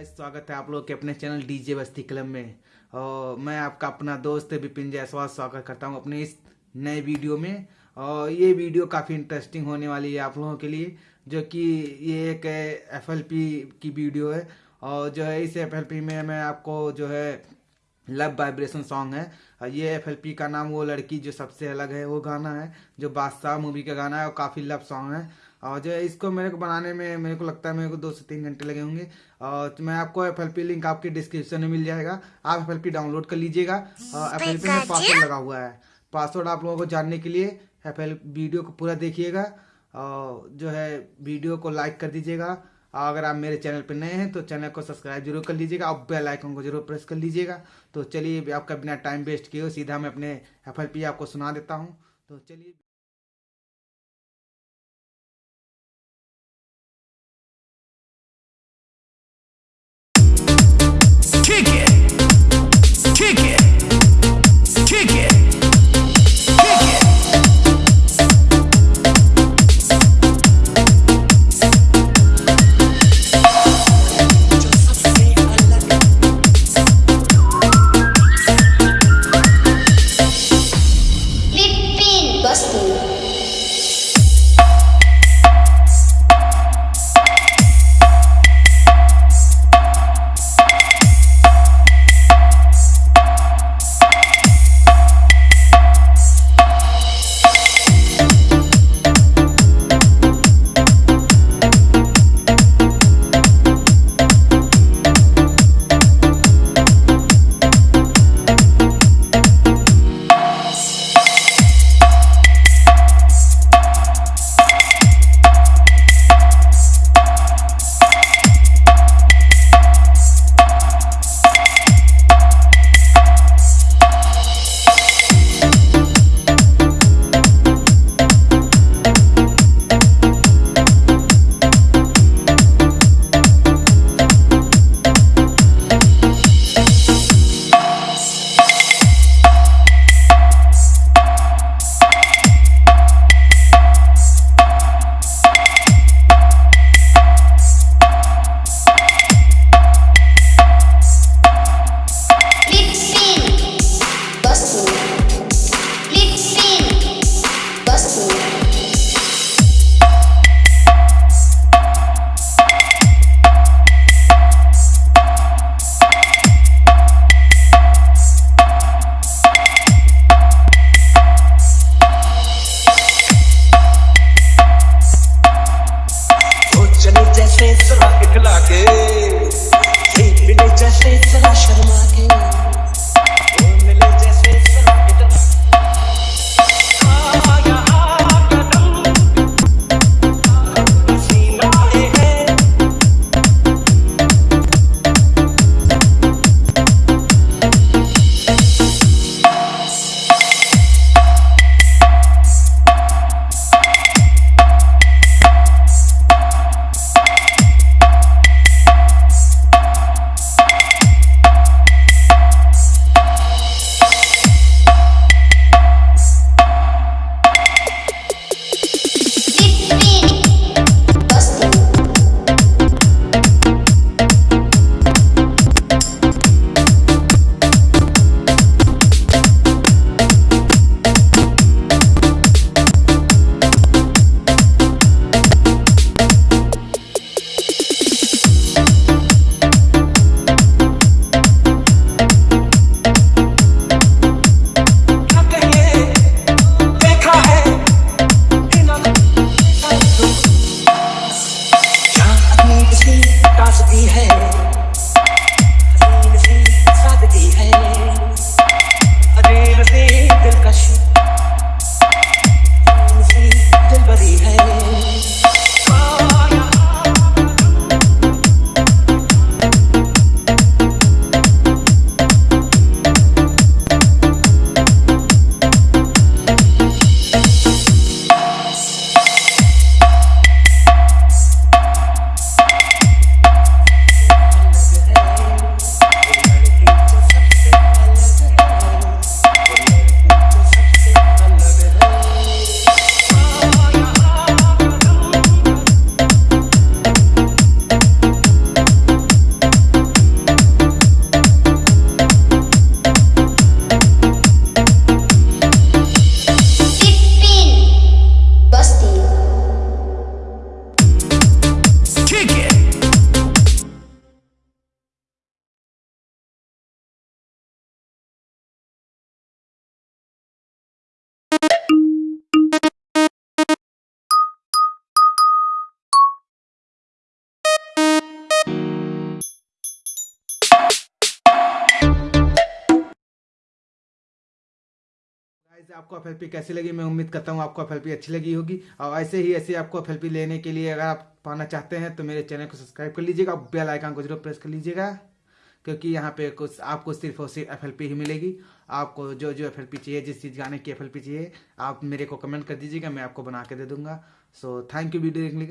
Guys, स्वागत है आप लोग के अपने चैनल डीजे बस्ती क्लब में। और मैं आपका अपना दोस्त विपिन जायसवाल स्वागत करता हूँ अपने इस नए वीडियो में। और ये वीडियो काफ़ी इंटरेस्टिंग होने वाली है आप लोगों के लिए, जो कि ये एक एफएलपी की वीडियो है। और जो है, इस एफएलपी में मैं आपको जो है लव वाइब्रेशन सॉन्ग है। और ये एफ़ का नाम वो लड़की जो सबसे अलग है, वो गाना है, जो बादशाह मूवी का गाना है, और काफ़ी लव सॉन्ग है। और जो है इसको मेरे को बनाने में मेरे को लगता है मेरे को दो से तीन घंटे लगे होंगे। और तो मैं आपको एफएलपी लिंक आपके डिस्क्रिप्शन में मिल जाएगा। आप एफएलपी डाउनलोड कर लीजिएगा। और एफ़ में पासवर्ड लगा हुआ है। पासवर्ड आप लोगों को जानने के लिए एफएल वीडियो को पूरा देखिएगा। और जो है वीडियो को लाइक कर दीजिएगा। और अगर आप मेरे चैनल पर नए हैं तो चैनल को सब्सक्राइब ज़रूर कर लीजिएगा। और बेल आइकन को ज़रूर प्रेस कर लीजिएगा। तो चलिए आपका बिना टाइम वेस्ट किए सीधा मैं अपने एफएलपी आपको सुना देता हूँ। तो चलिए। Gospel. happy head. आपको एफएलपी कैसी लगी, मैं उम्मीद करता हूँ आपको एफएलपी अच्छी लगी होगी। और ऐसे ही, ऐसे आपको एफएलपी लेने के लिए अगर आप पाना चाहते हैं तो मेरे चैनल को सब्सक्राइब कर लीजिएगा बेल आइकन को ज़रूर प्रेस कर लीजिएगा, क्योंकि यहाँ पे कुछ, आपको सिर्फ़ और सिर्फ़ एफ़ ही मिलेगी। आपको जो जो एफ़ चाहिए, जिस चीज़ गाने की एफ़ चाहिए, आप मेरे को कमेंट कर दीजिएगा, मैं आपको बना के दे दूँगा। सो थैंक यू वीडियो देखने